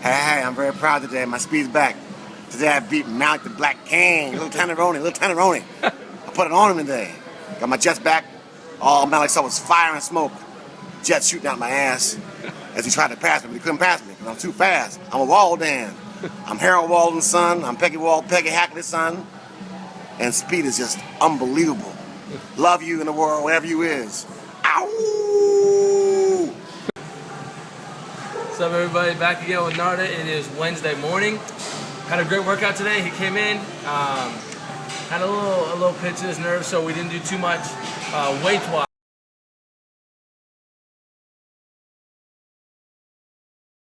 Hey, hey, I'm very proud today. My speed's back. Today I beat Malik the Black King, little Tanneroni, little Tanneroni. I put it on him today. Got my jets back. All Malik saw was fire and smoke. Jets shooting out my ass as he tried to pass me, but he couldn't pass me because I'm too fast. I'm a Walden. I'm Harold Walden's son. I'm Peggy Wald, Peggy Hackley's son. And speed is just unbelievable. Love you in the world, wherever you is. Ow! What's up, everybody? Back again with Narda. It is Wednesday morning. Had a great workout today. He came in, um, had a little a little pinch in his nerves, so we didn't do too much uh, weight wise.